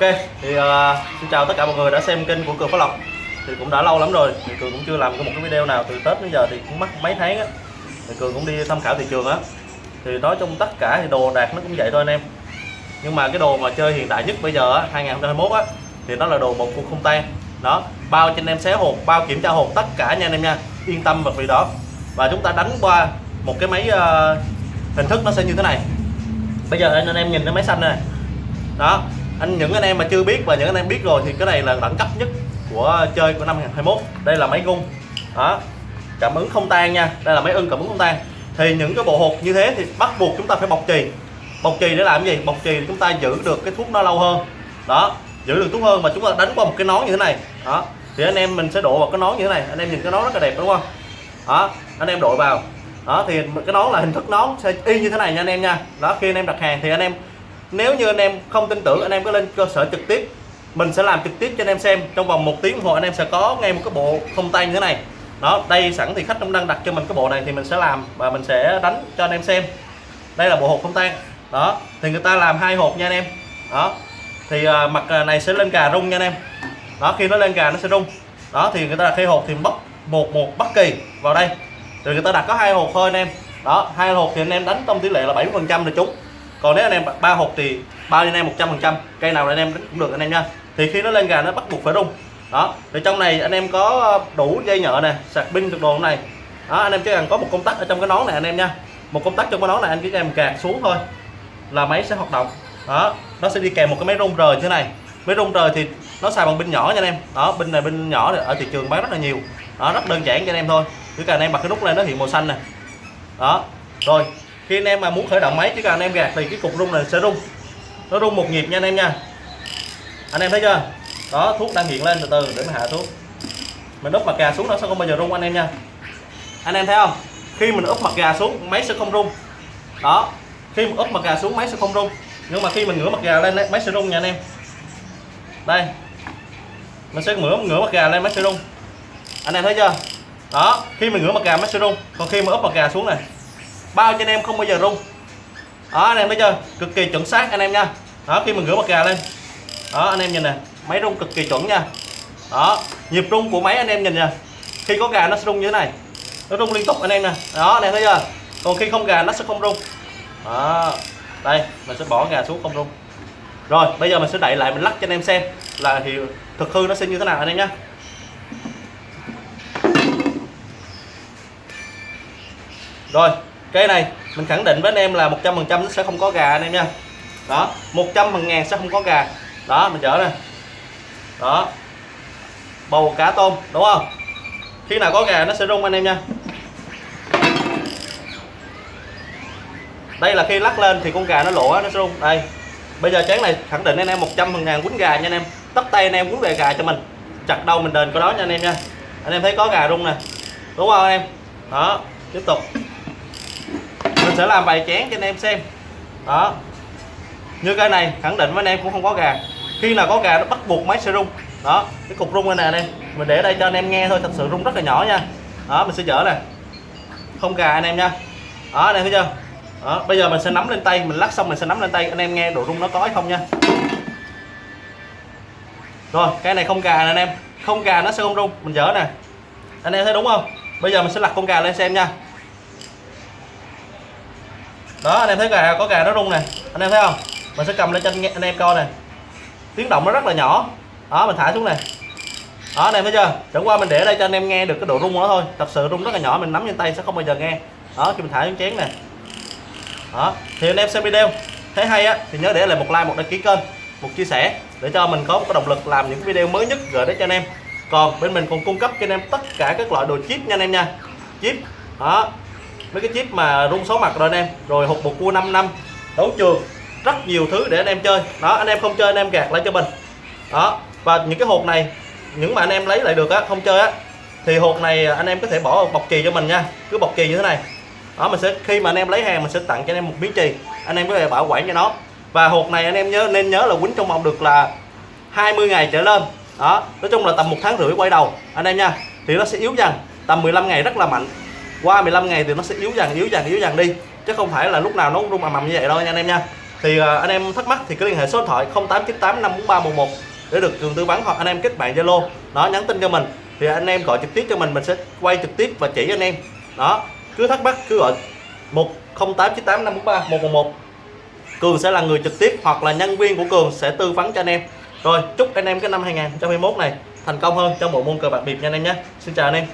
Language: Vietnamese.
Ok, thì uh, xin chào tất cả mọi người đã xem kênh của Cường Phát Lộc. Thì cũng đã lâu lắm rồi, thì Cường cũng chưa làm một cái video nào từ Tết đến giờ thì cũng mất mấy tháng á. Thì Cường cũng đi tham khảo thị trường á. Thì nói chung tất cả thì đồ đạc nó cũng vậy thôi anh em. Nhưng mà cái đồ mà chơi hiện đại nhất bây giờ á, 2021 á Thì nó là đồ một cuộc không tan. Đó, bao cho anh em xé hộp, bao kiểm tra hộp tất cả nha anh em nha. Yên tâm về vị đó. Và chúng ta đánh qua một cái máy uh, hình thức nó sẽ như thế này. Bây giờ anh em nhìn cái máy xanh này đó anh, những anh em mà chưa biết và những anh em biết rồi thì cái này là đẳng cấp nhất của chơi của năm 2021 đây là máy gung. Đó. Cảm ứng không tan nha. Đây là máy ưng cảm ứng không tan. Thì những cái bộ hộp như thế thì bắt buộc chúng ta phải bọc chì. Bọc chì để làm gì? Bọc chì chúng ta giữ được cái thuốc nó lâu hơn. Đó. Giữ được thuốc hơn mà chúng ta đánh qua một cái nón như thế này. Đó. Thì anh em mình sẽ đổ vào cái nón như thế này. Anh em nhìn cái nón rất là đẹp, đúng không? Đó. Anh em đội vào. Đó, thì cái nón là hình thức nón sẽ y như thế này nha anh em nha. Đó, khi anh em đặt hàng thì anh em nếu như anh em không tin tưởng anh em có lên cơ sở trực tiếp. Mình sẽ làm trực tiếp cho anh em xem. Trong vòng một tiếng đồng hồ anh em sẽ có ngay một cái bộ không tay như thế này. Đó đây sẵn thì khách cũng đang đặt cho mình cái bộ này thì mình sẽ làm và mình sẽ đánh cho anh em xem. Đây là bộ hộp không tan. Đó thì người ta làm hai hộp nha anh em. Đó thì uh, mặt à, này sẽ lên cà rung nha anh em. Đó khi nó lên cà nó sẽ rung. Đó thì người ta đặt hai hộp thì bóc một một bất kỳ vào đây. Rồi người ta đặt có hai hộp thôi anh em. Đó hai hộp thì anh em đánh trong tỷ lệ là 70 phần trăm là trúng còn nếu anh em ba hộp thì bao anh em 100 phần trăm, cây nào anh em cũng được anh em nha. Thì khi nó lên gà nó bắt buộc phải rung đó, thì trong này anh em có đủ dây nhợ nè, sạc pin được đồ này. Đó, anh em chỉ cần có một công tắc ở trong cái nón này anh em nha. Một công tắc trong cái nón này anh chỉ em gạt xuống thôi là máy sẽ hoạt động. Đó, nó sẽ đi kèm một cái máy rung rời thế này. Máy rung rời thì nó xài bằng pin nhỏ nha anh em. Đó, pin này pin nhỏ ở thị trường bán rất là nhiều. Đó, rất đơn giản cho anh em thôi. Chỉ cần anh em bật cái nút lên nó hiện màu xanh nè. Đó, rồi khi anh em mà muốn khởi động máy, chỉ cần anh em gạt thì cái cục rung này sẽ rung. Nó rung một nhịp nha anh em nha. Anh em thấy chưa? Đó, thuốc đang hiện lên từ từ để mình hạ thuốc. Mình úp mặt gà xuống nó sẽ không bao giờ rung anh em nha. Anh em thấy không? Khi mình úp mặt gà xuống, máy sẽ không rung. Đó, khi mình úp mặt gà xuống, máy sẽ không rung. Nhưng mà khi mình ngửa mặt gà lên máy sẽ rung nha anh em. Đây. Mình sẽ ngửa ngửa mặt gà lên, máy sẽ rung. Anh em thấy chưa? Đó, khi mình ngửa mặt gà, máy sẽ rung. Còn khi mà úp mặt gà xuống này bao cho anh em không bao giờ rung. Đó, anh em thấy chưa? Cực kỳ chuẩn xác anh em nha. Đó, khi mình rửa mặt gà lên. Đó, anh em nhìn nè, máy rung cực kỳ chuẩn nha. Đó, nhịp rung của máy anh em nhìn nè. Khi có gà nó sẽ rung như thế này. Nó rung liên tục anh em nè. Đó, anh em thấy chưa? Còn khi không gà nó sẽ không rung. Đó, đây, mình sẽ bỏ gà xuống không rung. Rồi, bây giờ mình sẽ đậy lại, mình lắc cho anh em xem là thì thực hư nó sẽ như thế nào anh em nhé rồi cây này, mình khẳng định với anh em là 100% nó sẽ không có gà anh em nha. Đó 100 phần ngàn sẽ không có gà. Đó, mình chở nè. Đó. Bầu cá tôm, đúng không? Khi nào có gà nó sẽ rung anh em nha. Đây là khi lắc lên thì con gà nó lộ nó sẽ rung. Đây. Bây giờ chén này khẳng định anh em 100 phần ngàn quýnh gà nha anh em. Tắt tay anh em quýnh về gà cho mình. Chặt đâu mình đền có đó nha anh em nha. Anh em thấy có gà rung nè. Đúng không anh em? Đó, tiếp tục mình sẽ làm vài chén cho anh em xem. Đó. Như cái này, khẳng định với anh em cũng không có gà. Khi nào có gà nó bắt buộc máy sẽ rung. Đó, cái cục rung này nè, anh em. Mình để đây cho anh em nghe thôi, thật sự rung rất là nhỏ nha. Đó, mình sẽ dở nè. Không gà anh em nha. Đó, anh em thấy chưa? Đó, bây giờ mình sẽ nắm lên tay, mình lắc xong mình sẽ nắm lên tay, anh em nghe độ rung nó có hay không nha. Rồi, cái này không gà nè, anh em. Không gà nó sẽ không rung. Mình dở nè. Anh em thấy đúng không? Bây giờ mình sẽ lật con gà lên xem nha đó, anh em thấy gà có gà nó rung nè. Anh em thấy không? Mình sẽ cầm lên cho anh em coi nè. Tiếng động nó rất là nhỏ. Đó, mình thả xuống nè. Đó, anh em thấy chưa? Chẳng qua mình để đây cho anh em nghe được cái độ rung của nó thôi. Thật sự rung rất là nhỏ, mình nắm trên tay sẽ không bao giờ nghe. Đó, khi mình thả xuống chén nè. Đó, thì anh em xem video. Thấy hay á, thì nhớ để lại một like, một đăng ký kênh, một chia sẻ để cho mình có một cái động lực làm những video mới nhất gửi đến cho anh em. Còn bên mình còn cung cấp cho anh em tất cả các loại đồ chip nha anh em nha. Chip, đó mấy cái chip mà rung số mặt rồi anh em. Rồi hộp một cua 5 năm. Đấu trường. Rất nhiều thứ để anh em chơi. Đó, anh em không chơi anh em gạt lại cho mình. Đó, và những cái hộp này, những mà anh em lấy lại được á, không chơi á, thì hộp này anh em có thể bỏ bọc chì cho mình nha. Cứ bọc chì như thế này. Đó, mình sẽ, khi mà anh em lấy hàng, mình sẽ tặng cho anh em một miếng chì. Anh em có thể bảo quản cho nó. Và hộp này anh em nhớ, nên nhớ là quýnh trong vòng được là 20 ngày trở lên. Đó, nói chung là tầm một tháng rưỡi quay đầu. Anh em nha, thì nó sẽ yếu dần. Tầm 15 ngày rất là mạnh qua 15 ngày thì nó sẽ yếu dần yếu dần yếu dần đi. Chứ không phải là lúc nào nó cũng rung mầm ầm như vậy đâu nha anh em nha. Thì uh, anh em thắc mắc thì cứ liên hệ số điện thoại 0898 543 11 để được cường tư vấn hoặc anh em kết bạn Zalo. Đó nhắn tin cho mình. Thì anh em gọi trực tiếp cho mình mình sẽ quay trực tiếp và chỉ anh em. Đó cứ thắc mắc cứ gọi 10898543 111 Cường sẽ là người trực tiếp hoặc là nhân viên của Cường sẽ tư vấn cho anh em. Rồi chúc anh em cái năm 2021 này thành công hơn trong bộ môn cờ bạc biệt nha anh em nhé. Xin chào anh em.